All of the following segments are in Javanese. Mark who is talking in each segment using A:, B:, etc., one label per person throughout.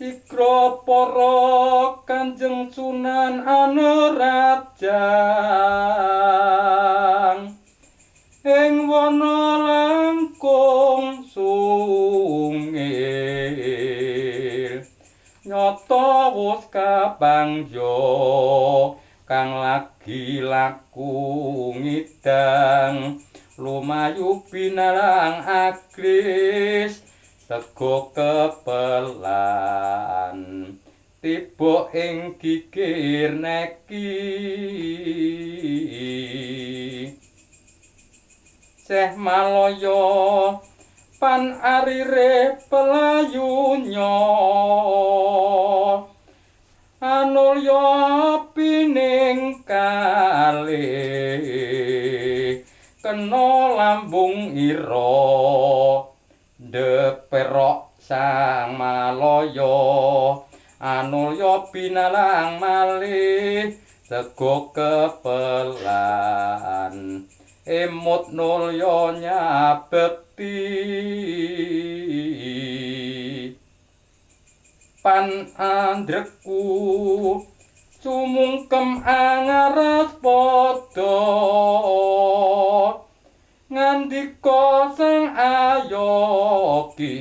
A: Sikro para Kanjeng Sunan Anerajang ing wana langkung sungil nyata wus kabangjo kang lagi laku ngidang lumayu binalang agris sego kepelan tiba ing gigir neki. Seh maloyo pan arire pelayunya anulya pining kali. Kena lambung ira deperok sang maloyo anulya binalang malih sego kepelan. Emut nulya nyabekti pan andreku sumungkem angaras padha ngandika sang ayoki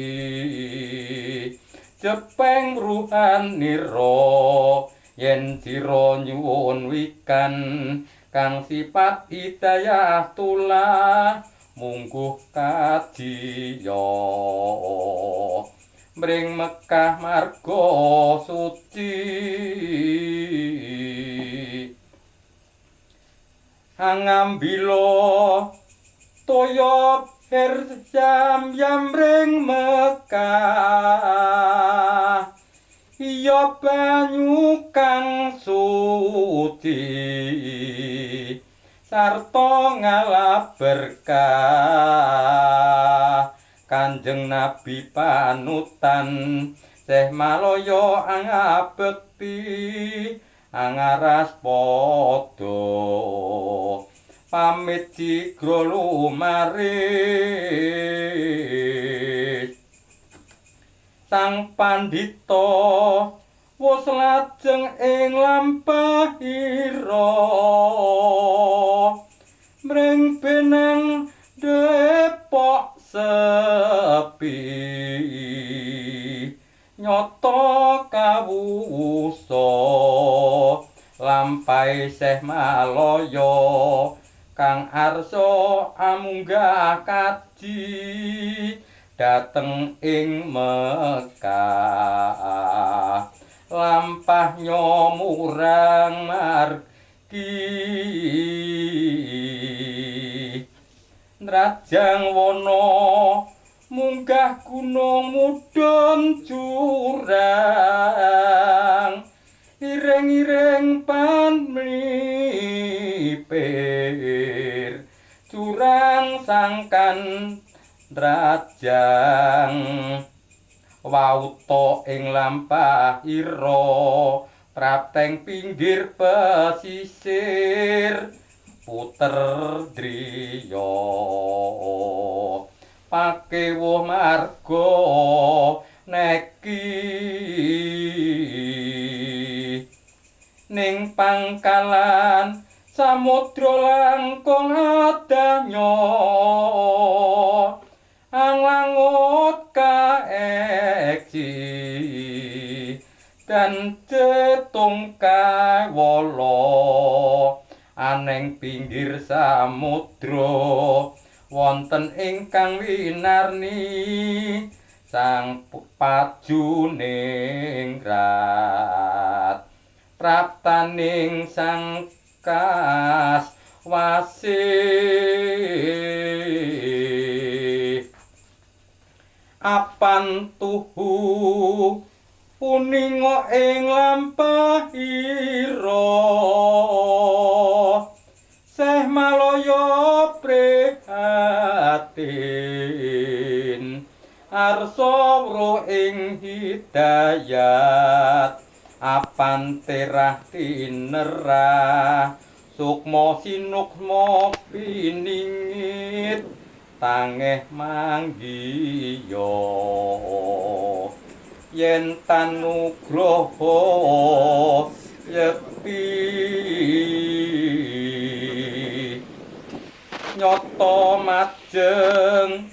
A: jepeng ruhan nira yen sira nyuwun wikan kang sifat hidayah tulah mungguh kadiya mring Mekah marga suci. Angambila toya her jam jam ring Mekah iya banyu kang suci. Sarta ngalap berkah. Kanjeng nabi panutan seh maloyo angabekti angaras padha pamit jigro lumaris sang pandita wis lajeng ing lampahira mring benang depok sepi. Nyoto kawusa lampai seh maloyo kang arsa amunggah kaji dateng ing Mekah. Lampah nyomurang margi. Nrajang wana munggah gunung mudhun jurang ireng-ireng pan mlipir jurang sangkan rajang. Wauta ing lampah ira prapteng pinggir pesisir. Puter driya pakewuh marga neki. Ning pangkalan samudra langkung adanya anglangut kaeksi. Dan cetung kawala. Aneng pinggir samudra. Wonten ingkang winarni sang pajuning rat praptaning sang kas wasih apan tuhu puninga ing lampahira seh malaya prihatin. Arsa wro ing hidayat apan terah tinerah sukma sinukma piningit tangeh manggiya yen tanugraha yekti nyoto majeng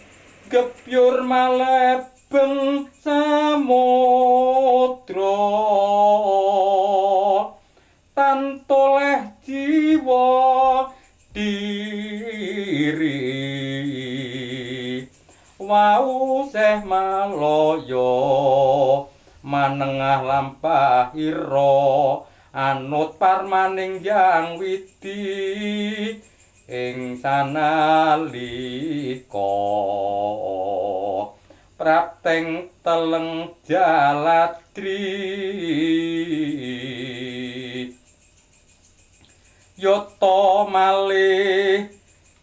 A: gepyur malebeng samudra tantoleh jiwa diri. Wau seh maloyo manengah lampahira anut parmaning yang widi. Ing sanalika prapteng teleng jaladri yoto malih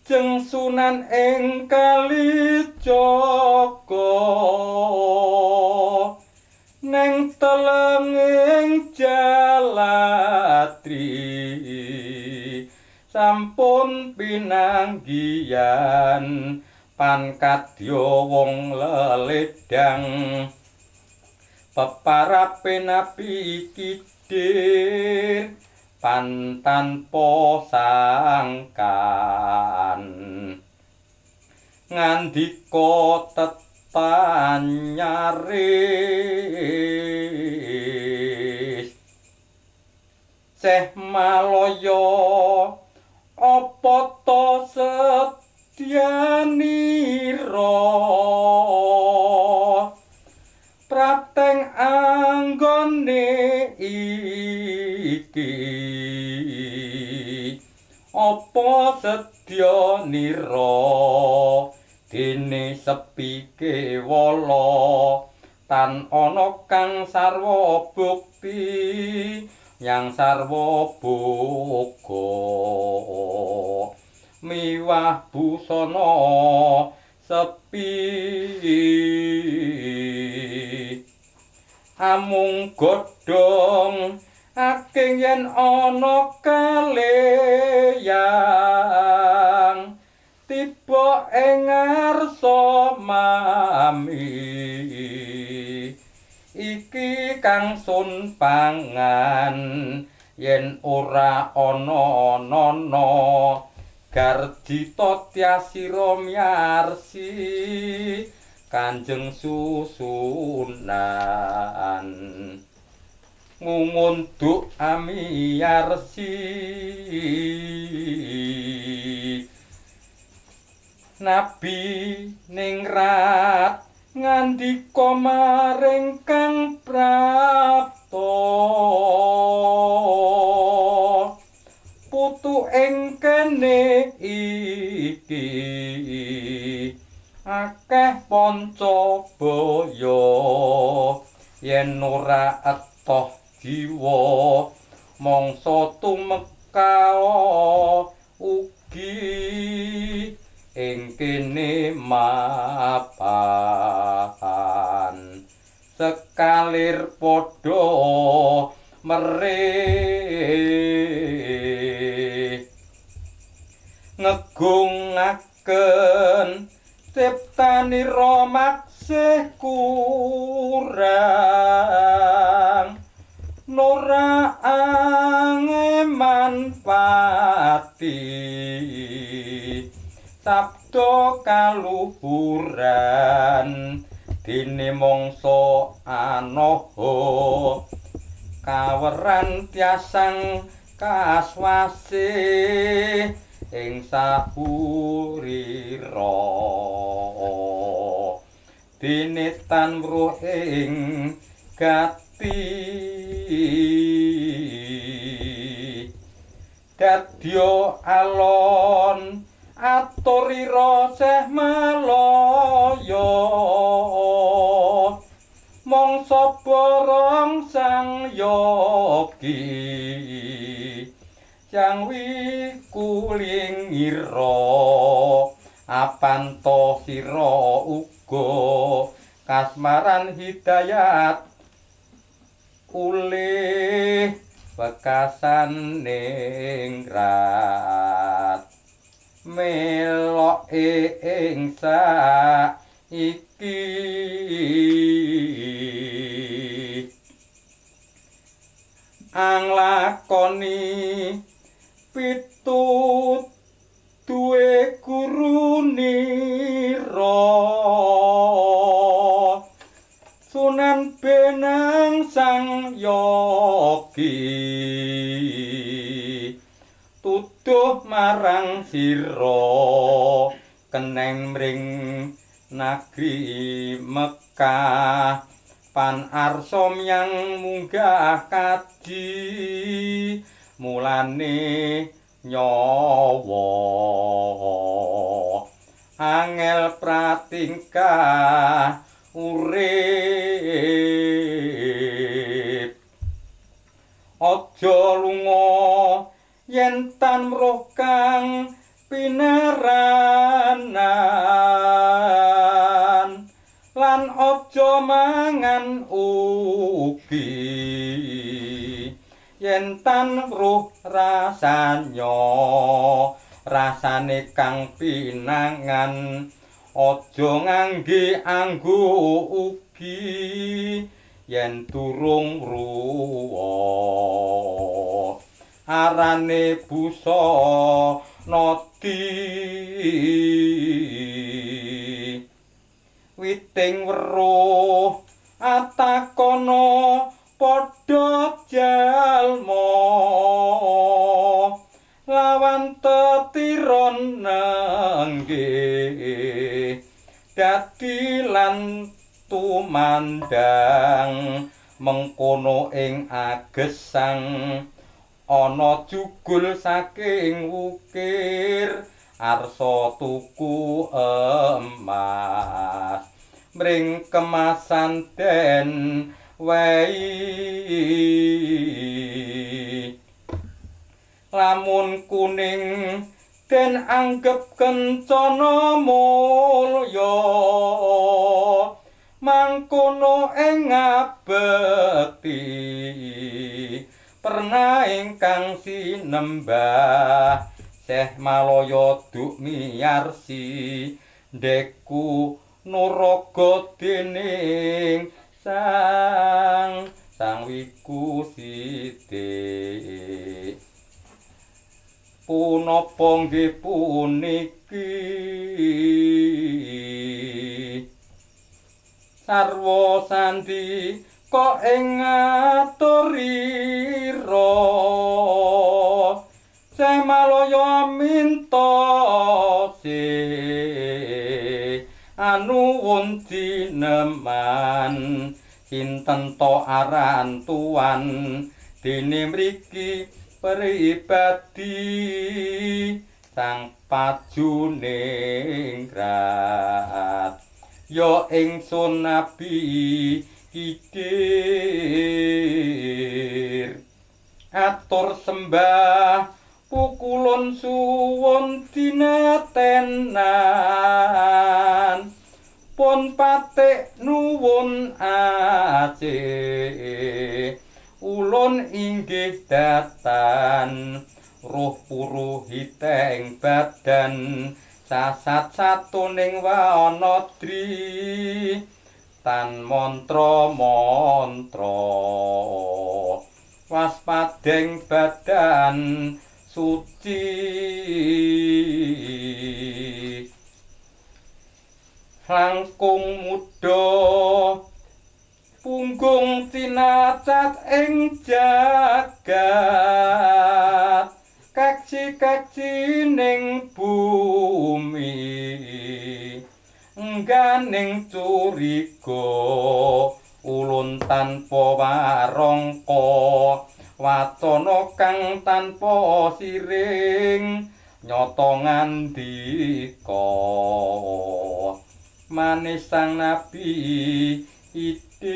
A: jeng sunan ing kalijaga neng telenging jalatri sampun pinanggian pankadya wong leledang peparape nabi kidir pantan posangkan. Ngandika tetanyari seh maloyo apa to setyanira prateng anggone iki. Apa sedya nira dene sepike wala tan ana kang sarwa bukti yang sarwa boga miwah busana sepi. Amung godhong aking yen ana kaleyang. Tiba ing ngarsa mami. Iki kang sun pangan yen ora ana nono garjita tyasira miarsi kanjeng susunan. Ngungunduk amiyarsi nabi ningrat maring kang prapto ing kene iki. Akeh panca baya yen ora etoh jiwa mangsa tumekao ugi. Ing kene mapan sekalir padha merih ngegungaken. Ciptanira maksih kurang. Nora angeman pati. Sabda kaluhuran. Dene mangsa anoha kaweran tiasang kaswase ing sapurira dene tan ing gati. Dadya alon aturira seh malaya. Mangsa borong sang yogi yang wikulingiro apanto sira uga kasmaran hidayat. Ulih bekasan ningrat melok ing iki anglakoni pitut duwe guru nira sunan benang sang yogi. Tuduh marang sira keneng mring nagri Mekah. Pan arsom yang munggah kaji mulane nyawa. Angel pratingkah urip? Aja lunga yen tan roh kang pinaranan lan aja mangan ugi yen tan ruh rasanya rasane kang pinangan. Aja ngangge anggo ugi yen durung ruwa. Arane busa noti jugul saking wukir arsa tuku emas. Mring kemasan den wei. Lamun kuning den anggep kencana mulya. Mangkono ing ngabekti pernah ingkang sinembah Syekh Malaya duk miyarsi deku nuraga dening sang sang wiku sithik. Punapa nggih puniki? Sarwa sandi kok ing ngaturira. Semalaya minta se anu wunti neman sinten to aran tuan? Dene mriki pribadi sang pajuning grat yo ingsun nabi kidir atur sembah pukulun suwun dinatenan. Pun patik nuwun ace ulun inggih datan ruh puruhit ing badan. Sasat satuning wanodri tan mantra mantra waspadeng badan suci. Langkung muda. Punggung tinacat ing jagat. Kaci-kaci ning bumi engganing curiga ulun tanpa warangka wacana kang tanpa siring nyata ngandika. Manis sang nabi idir